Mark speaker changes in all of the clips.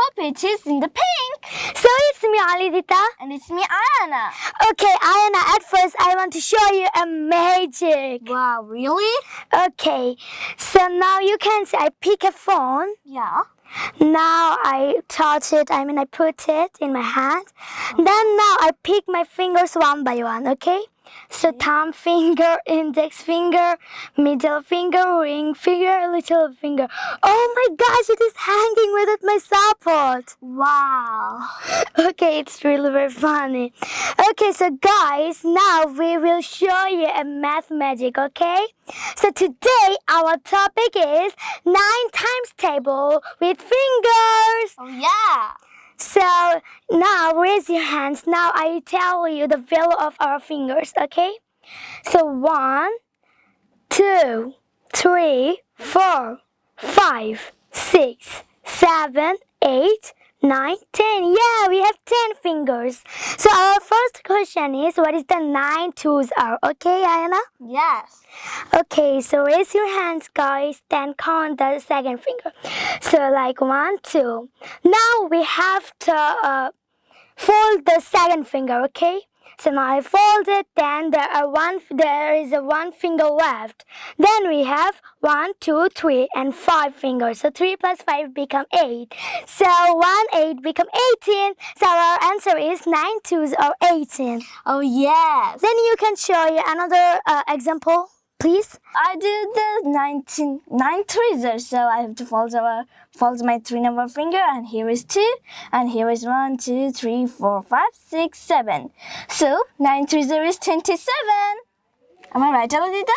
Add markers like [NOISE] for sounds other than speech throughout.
Speaker 1: hope it is in the pink.
Speaker 2: So it's me, Alidita.
Speaker 1: And it's me, Ayana.
Speaker 2: Okay, Ayana, at first I want to show you a magic.
Speaker 1: Wow, really?
Speaker 2: Okay, so now you can see I pick a phone.
Speaker 1: Yeah.
Speaker 2: Now I touch it, I mean I put it in my hand. Then now I pick my fingers one by one, okay? So thumb finger, [LAUGHS] index finger, middle finger, ring finger, little finger. Oh my gosh, it is hanging without my support.
Speaker 1: Wow. [LAUGHS]
Speaker 2: Okay, it's really very funny. Okay, so guys, now we will show you a math magic, okay? So today our topic is 9 times table with fingers.
Speaker 1: Oh, yeah.
Speaker 2: So now raise your hands. Now I tell you the value of our fingers, okay? So one, two, three, four, five, six, seven, eight, nine, ten. Yeah, we have ten fingers. So our first question is what is the nine twos are? Okay, Ayana?
Speaker 1: Yes.
Speaker 2: Okay, so raise your hands, guys. Then count the second finger. So like one, two. Now we have to uh, fold the second finger. Okay. So now I fold it. Then there are one. There is a one finger left. Then we have one, two, three, and five fingers. So three plus five become eight. So one eight become eighteen. So our answer is nine twos or eighteen.
Speaker 1: Oh, yes.
Speaker 2: Then you can show you another uh, example, please.
Speaker 1: I did the 19, 9 tweezers, so I have to fold, our, fold my three number finger, and here is 2, and here is one, two, three, four, five, six, seven. So 9 tweezers is 27. Am I right, Alidita?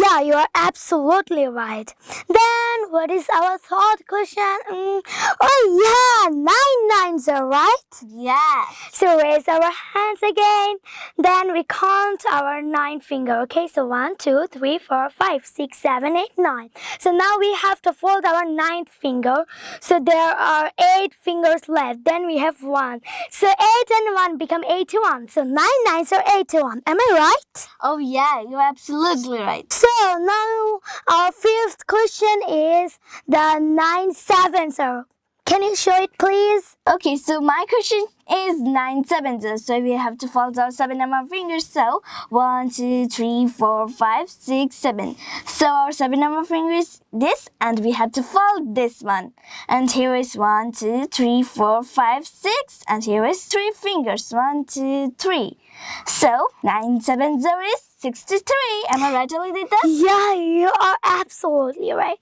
Speaker 2: Yeah, you are absolutely right. Then, what is our third question? Mm, oh, yeah, nine nines are right.
Speaker 1: Yes.
Speaker 2: So, raise our hands again. Then, we count our nine finger. Okay, so one, two, three, four, five, six, seven, eight, nine. So, now we have to fold our ninth finger. So, there are eight fingers left. Then, we have one. So, eight and one become 81. So, nine nines are 81. Am I right?
Speaker 1: Oh, yeah, you're absolutely right.
Speaker 2: So now our fifth question is the nine sevens. Are. Can you show it, please?
Speaker 1: Okay, so my question is 9 sevens. So we have to fold our 7 number fingers. So one, two, three, four, five, six, seven. So our 7 number finger is this and we have to fold this one. And here is one, two, three, four, five, six, And here is 3 fingers. One, two, three. So 9 sevens is 63. Am I right, Alidita?
Speaker 2: Yeah, you are absolutely right.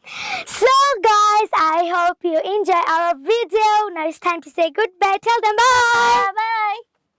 Speaker 2: So, guys, hope you enjoy our video. Now it's time to say goodbye. Tell them bye.
Speaker 1: Bye.